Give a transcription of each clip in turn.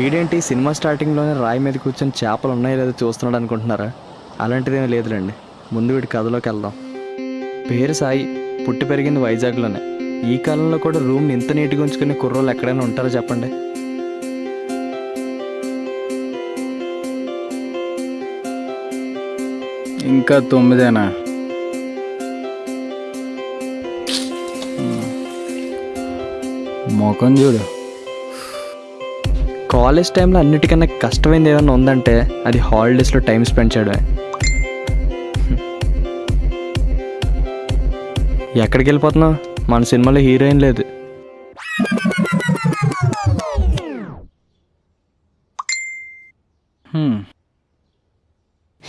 వీడేంటి సినిమా స్టార్టింగ్లోనే రాయి మీద కూర్చొని చేపలు ఉన్నాయో లేదో చూస్తున్నాడు అనుకుంటున్నారా? అలాంటిదేమీ లేదులేండి. ముందు వీడి కథలోకి వెళ్దాం. పేరు సాయి. పుట్టి పెరిగింది వైజాగ్లోనే. ఈ కాలంలో కూడా రూమ్ని ఇంత నీట్గా ఉంచుకునే కుర్రోళ్ళు ఎక్కడైనా ఉంటారో చెప్పండి? ఇంకా తొమ్మిదేనా? ముఖం చూడు. కాలేజ్ టైంలో అన్నిటికన్నా కష్టమైంది ఏదైనా ఉందంటే అది హాలిడేస్లో టైం స్పెండ్ చేయడమే. ఎక్కడికి వెళ్ళిపోతున్నావు మన సినిమాలో హీరోయిన్ లేదు.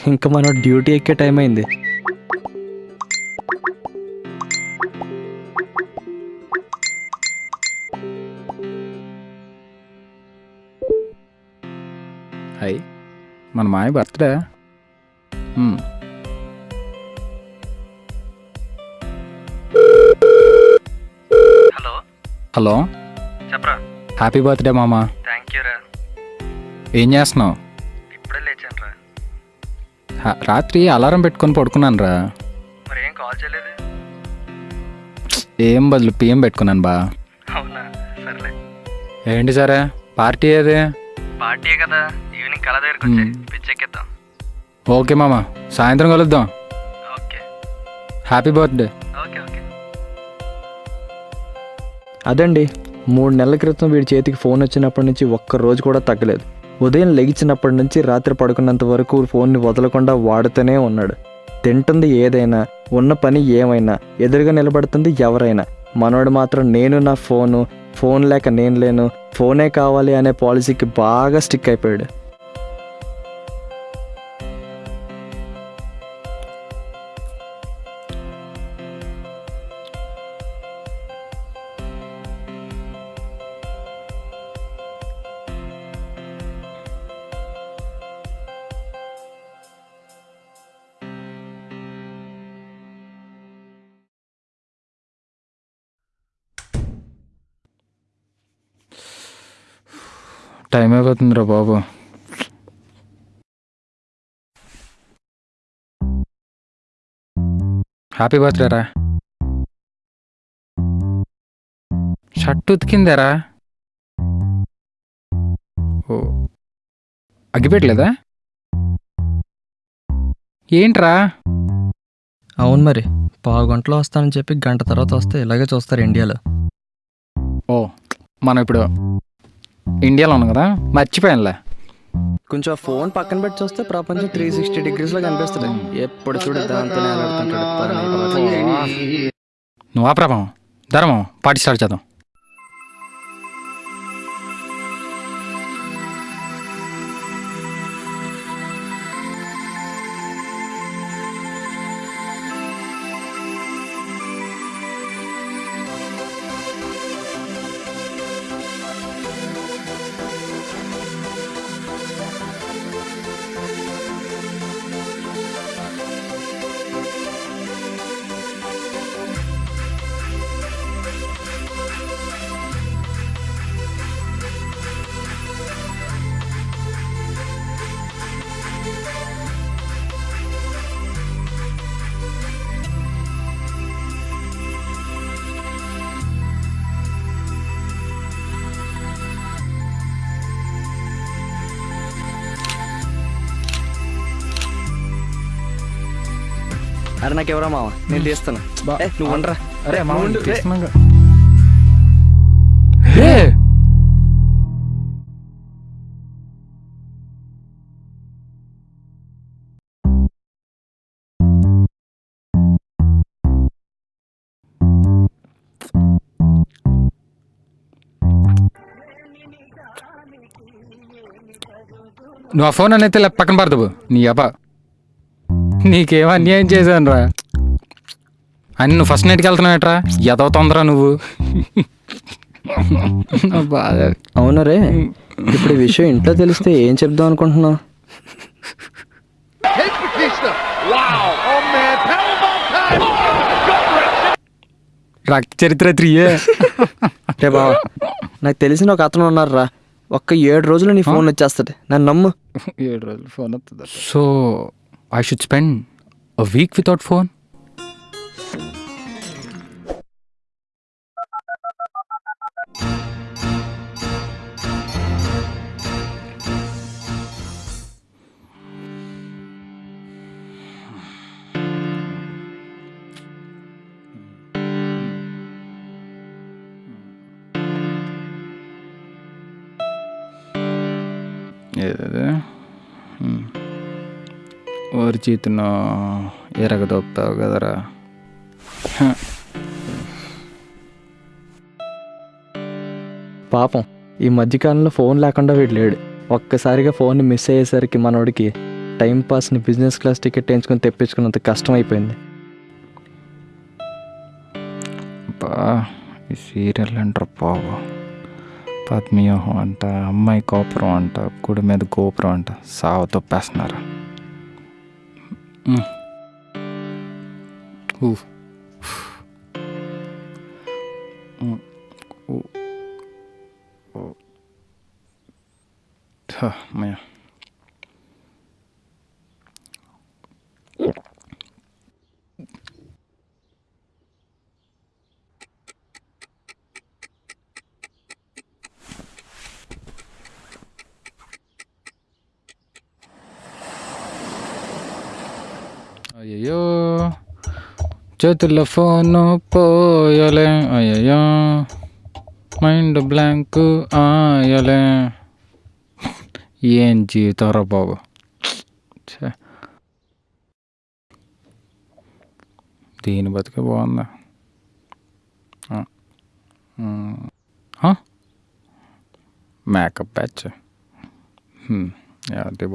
ఇంకా మనం డ్యూటీ ఎక్కే టైం అయింది. మన మాయ బర్త్డే. హలో. హలో. చెప్పరా. హ్యాపీ బర్త్డే మామ. థ్యాంక్ యూ రా. ఏం చేస్తున్నావు? ఇప్పుడే లేచాను రా. రాత్రి అలారం పెట్టుకొని పడుకున్నాను రా. మరి ఏం కాల్ చేయలేదు? ఏం బదులు పిఎం పెట్టుకున్నాను బా. అవునా? సర్లే. ఏంటి సరే? పార్టీ ఏది? పార్టీ కదా? కళ దగ్గరకు వచ్చేయ్. పిచ్చెక్కిద్దాం. ఓకే మామ. సాయంత్రం కలుద్దాం. Okay. Happy birthday. Okay okay. అదండి. మూడు నెలల క్రితం వీడి చేతికి ఫోన్ వచ్చినప్పటి నుంచి ఒక్క రోజు కూడా తగ్గలేదు. ఉదయం లెగిచినప్పటి నుంచి రాత్రి పడుకున్నంత వరకు ఫోన్ని వదలకుండా వాడుతూనే ఉన్నాడు. తింటుంది ఏదైనా ఉన్న పని ఏమైనా ఎదురుగా నిలబడుతుంది ఎవరైనా. మనోడు మాత్రం నేను నా ఫోను ఫోన్ లేక నేను లేను ఫోనే కావాలి అనే పాలసీకి బాగా స్టిక్ అయిపోయాడు. టైం అయిపోతుందిరా బాబు. హ్యాపీ బర్త్డే రా. షర్ట్ ఉతికిందేరా. ఓ అగ్గిపెట్టలేదా? ఏంట్రా? అవును మరి పావు గంటలో వస్తానని చెప్పి గంట తర్వాత వస్తే ఇలాగే చూస్తారు ఇండియాలో. ఓ మనం ఇప్పుడు ఇండియాలో ఉన్నాం కదా? మర్చిపోయానులే. కొంచెం ఫోన్ పక్కన పెట్టి చూస్తే ప్రపంచం త్రీ సిక్స్టీ డిగ్రీస్లో కనిపిస్తుంది. ఎప్పుడు చూడు దాంతోనే ఆడుతుంటాడు. నువ్వు ఆ ప్రభావం? ధర్మం స్టార్ట్ చేద్దాం. అరే నాకు ఎవరా మావ నేను తీస్తాను బా- ఏ, నువ్వు ఉండరా. అరే మామూలు ఉండు. రే. నువ్వు ఆ ఫోన్ అనేది పక్కన పడతావు. నీ అబ్బా. నీకేం అన్యాయం చేశాను రా అని నువ్వు ఫస్ట్ నైట్కి వెళ్తున్నావేట్రా ఎదవ తొందర నువ్వు? బాధ. అవును రే? ఇప్పుడు ఈ విషయం ఇంట్లో తెలిస్తే ఏం చెప్దాం అనుకుంటున్నావు? రక్త చరిత్ర త్రీయే రే బావ నాకు తెలిసిన ఒక అతను ఉన్నారా ఒక్క ఏడు రోజులు నీ ఫోన్ వచ్చేస్తుంది. నన్ను నమ్ము. ఏడు రోజులు ఫోన్ వస్తుంది so I should spend a week without phone? Yeah, there. Hmm. ఓరి చేతును ఎరగదొప్పావు కదరా. పాపం ఈ మధ్యకాలంలో ఫోన్ లేకుండా వీడు లేడు. ఒక్కసారిగా ఫోన్ మిస్ అయ్యేసరికి మనోడికి టైం పాస్ని బిజినెస్ క్లాస్ టికెట్ వేయించుకొని తెప్పించుకున్నంత కష్టం అయిపోయింది బా ఈ సీరియల్ అంటారు బాబు? పద్మవ్యూహం అంట అమ్మాయి గోపురం అంట గుడి మీద గోపురం అంట సావ తొప్పేస్తున్నారు మ్. ఊ. మ్. ఊ. ఊ. హ, అమ్మయ్య. అయ్యయ్యో చేతుల్లో ఫోను పోయలే. అయ్యయ్యో. మైండ్ బ్లాంక్ ఆయలే. ఏం జీవితారా బాబు? దీని బతికే బాగుందా? Makeup batch. హ్మ్. అది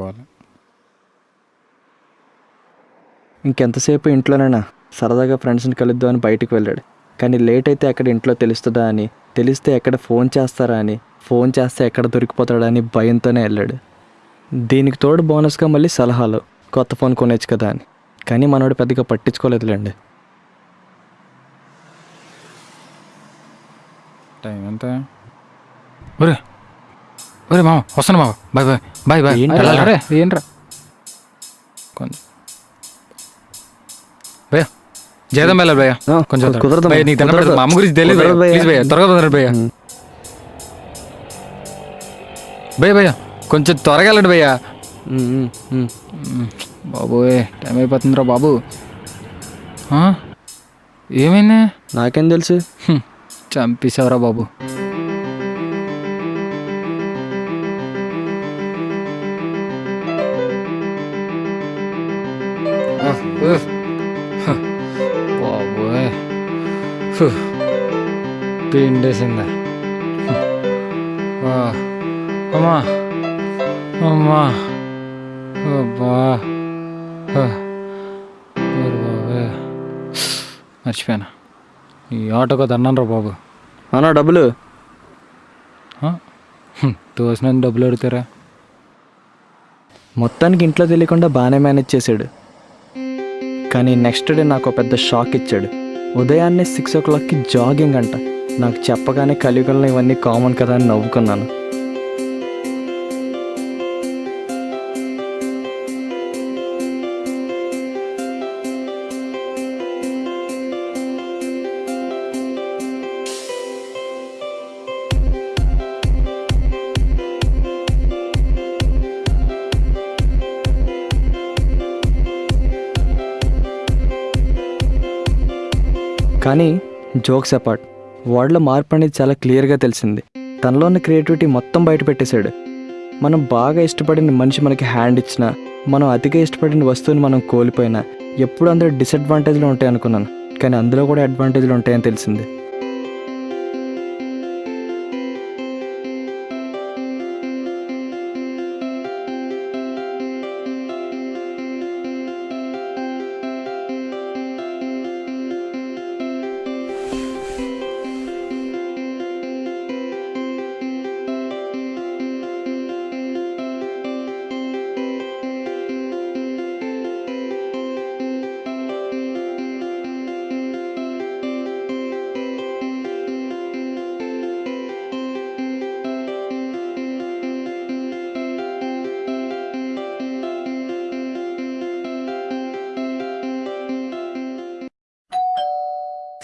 ఇంకెంతసేపు ఇంట్లోనేనా? సరదాగా ఫ్రెండ్స్ని కలుద్దాం అని బయటికి వెళ్ళాడు. కానీ లేట్ అయితే ఎక్కడ ఇంట్లో తెలుస్తుందా అని తెలిస్తే ఎక్కడ ఫోన్ చేస్తారా అని ఫోన్ చేస్తే ఎక్కడ దొరికిపోతాడా అని భయంతోనే వెళ్ళాడు. దీనికి తోడు బోనస్గా మళ్ళీ సలహాలు కొత్త ఫోన్ కొనేచ్చు కదా అని. కానీ మనోడు పెద్దగా పట్టించుకోలేదులేండి. టైం ఎంత? ఒరే ఒరే మామ వస్తాను మామ. Bye bye bye bye. ఏంట్రా? కొంచెం జయదం వెళ్ళాలి భయ్యా. కొంచెం కుదరదు భయ్యా, నీకు దండం. మా అమ్మ గురించి తెలియదు. ప్లీజ్ భయ్యా. త్వరగా కుదరదు భయ్యా. భయ్యా భయ్యా కొంచెం త్వరగా వెళ్ళండి భయ్యా. బాబోయ్ టైం అయిపోతుందిరా బాబు? ఏమైంది? నాకేం తెలుసు. చంపేశావురా బాబు. హ్మ్. ఆ, అమ్మా అమ్మా అబ్బా. మర్చిపోయాను? ఈ ఆటోకి దన్నాను రా బాబు. అన్నా డబ్బులు? తోసిన డబ్బులు అడుగుతారా? మొత్తానికి ఇంట్లో తెలియకుండా బాగానే మేనేజ్ చేశాడు. కానీ నెక్స్ట్ డే నాకు పెద్ద షాక్ ఇచ్చాడు. ఉదయాన్నే సిక్స్ ఓ క్లాక్కి జాగింగ్ అంట. నాకు చెప్పగానే కలియుగంలో ఇవన్నీ కామన్ కదా అని నవ్వుకున్నాను. కానీ జోక్స్ అపార్ట్ వాడిలో మార్పు అనేది చాలా క్లియర్గా తెలిసింది. తనలో ఉన్న క్రియేటివిటీ మొత్తం బయట పెట్టేశాడు. మనం బాగా ఇష్టపడిన మనిషి మనకి హ్యాండ్ ఇచ్చినా మనం అతిగా ఇష్టపడిన వస్తువుని మనం కోల్పోయినా ఎప్పుడు అందరూ డిసడ్వాంటేజ్లు ఉంటాయి అనుకున్నాను కానీ అందులో కూడా అడ్వాంటేజ్లు ఉంటాయని తెలిసింది.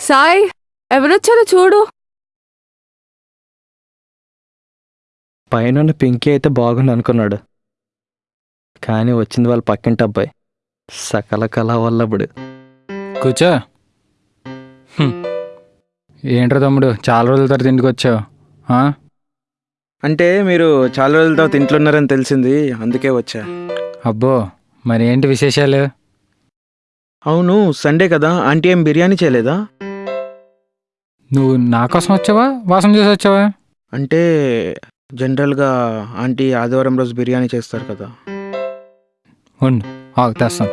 సాయ్ ఎవరొచ్చారో చూడు. పైన పింకీ అయితే బాగుంది అనుకున్నాడు. కానీ వచ్చింది వాళ్ళ పక్కింటి అబ్బాయి సకల కళ వల్లబుడు కూర్చో హ్మ్. ఏంట్రా తమ్ముడు చాలా రోజుల తర్వాత ఇంటికి వచ్చావు ఆ? అంటే మీరు చాలా రోజుల తర్వాత ఇంట్లో ఉన్నారని తెలిసింది అందుకే వచ్చా. అబ్బో మరి ఏంటి విశేషాలు? అవును సండే కదా ఆంటీ ఏం బిర్యానీ చేయలేదా? నువ్వు నా కోసం వచ్చావా? వాసన చూసి వచ్చావా? అంటే జనరల్గా ఆంటీ ఆదివారం రోజు బిర్యానీ చేస్తారు కదా. ఉండు ఆగు తెస్తాను.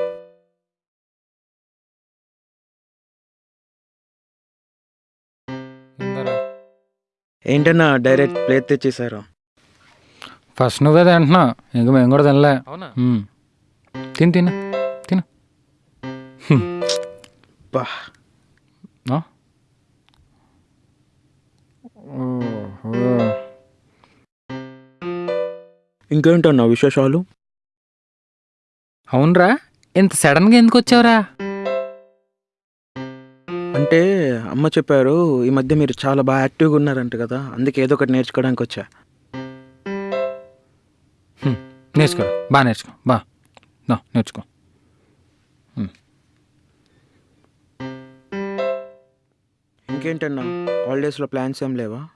ఏంటన్నా డైరెక్ట్ ప్లేట్ తెచ్చేసారు? ఫస్ట్ నువ్వే తింటున్నావు ఇంక మేము కూడా తినలే. ఉమ్. తిను తిను తిను. బా. ఆ? ఇంకేంటన్నా విశేషాలు? అవునరా ఇంత సడన్గా ఎందుకు వచ్చావురా? అంటే అమ్మ చెప్పారు ఈ మధ్య మీరు చాలా బాగా యాక్టివ్గా ఉన్నారంట కదా అందుకే ఏదో ఒకటి నేర్చుకోవడానికి వచ్చా? నేర్చుకోరా బాగా నేర్చుకో బా నేర్చుకో. ఇంకేంటన్నా? హాలిడేస్లో ప్లాన్స్ ఏం లేవా?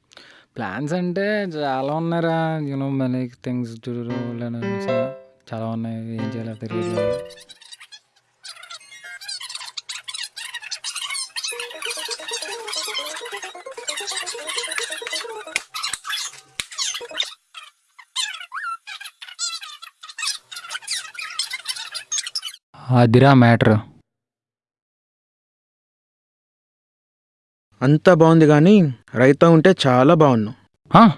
ప్లాన్స్ అంటే చాలా ఉన్నారా యూనో మనీ థింగ్స్ చాలా ఉన్నాయి. ఏం చేయాలో తెలియదు అదిరా మ్యాటర్. అంతా బాగుంది కానీ రైతా ఉంటే చాలా బాగున్నావు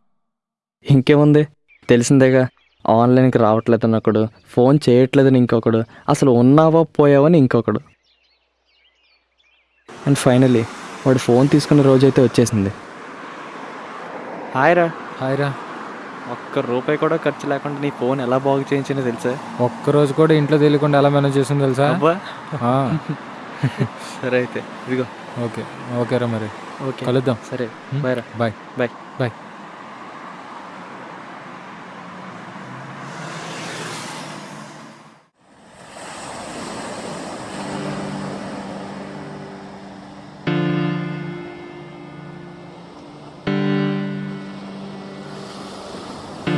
ఇంకేముంది? తెలిసిందేగా ఆన్లైన్కి రావట్లేదని ఒకడు ఫోన్ చేయట్లేదని ఇంకొకడు అసలు ఉన్నావా పోయావని ఇంకొకడు. అండ్ ఫైనలీ వాడు ఫోన్ తీసుకున్న రోజైతే వచ్చేసింది. హాయ్ రా హాయ్రా. ఒక్క రూపాయి కూడా ఖర్చు లేకుండా నీ ఫోన్ ఎలా బాగు చేయించిందో తెలుసా? ఒక్కరోజు కూడా ఇంట్లో తెలియకుండా ఎలా మేనేజ్ చేసింది తెలుసా? అబ్బా. ఆ, సరే అయితే ఇదిగో. ఓకే. ఓకేరా మరి. ఓకే. కలుద్దాం. సరే? బాయ్ రా. బాయ్. బాయ్. బాయ్.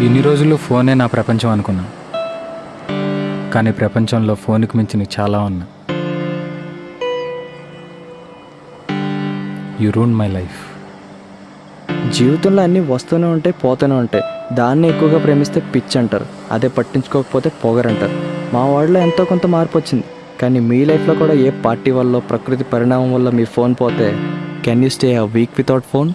ఇన్ని రోజులు ఫోనే నా ప్రపంచం అనుకున్నా. కానీ ప్రపంచంలో ఫోన్కి మించిన చాలా ఉన్నా. యు రూన్ మై లైఫ్ జీవితంలో అన్నీ వస్తూనే ఉంటాయి పోతూనే ఉంటాయి. దాన్ని ఎక్కువగా ప్రేమిస్తే పిచ్ అంటారు అదే పట్టించుకోకపోతే పొగరంటారు. మా వాడిలో ఎంతో కొంత మార్పు వచ్చింది. కానీ మీ లైఫ్లో కూడా ఏ పార్టీ వల్ల ప్రకృతి పరిణామం వల్ల మీ ఫోన్ పోతే can you stay a week without phone